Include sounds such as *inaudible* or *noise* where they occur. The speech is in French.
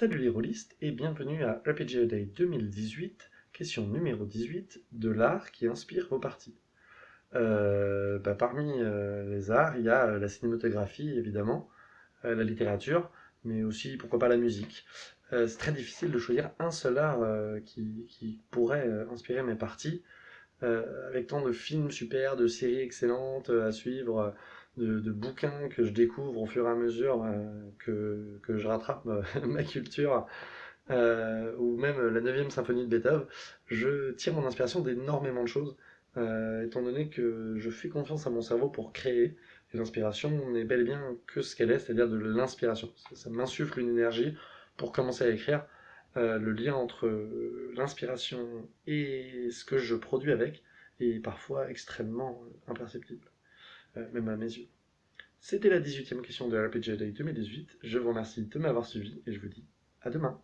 Salut les rôlistes et bienvenue à RPG Day 2018, question numéro 18 de l'art qui inspire vos parties. Euh, bah, parmi euh, les arts, il y a euh, la cinématographie évidemment, la littérature, mais aussi pourquoi pas la musique. c'est très difficile de choisir un seul art qui, pourrait inspirer mes parties, avec tant de films super, de séries excellentes à suivre de, bouquins que je découvre au fur et à mesure euh, que, je rattrape *laughs* ma, culture, euh, ou même la 9 symphonie de Beethoven, je tire mon inspiration d'énormément de choses, euh, étant donné que je fais confiance à mon cerveau pour créer, et l'inspiration n'est bel et bien que ce qu'elle est, c'est-à-dire de l'inspiration. Ça, m'insuffle une énergie pour commencer à écrire. le lien entre l'inspiration et ce que je produis avec est parfois extrêmement imperceptible. Euh, même à mes yeux. C'était la 18e question de RPG Day 2018. Je vous remercie de m'avoir suivi et je vous dis à demain.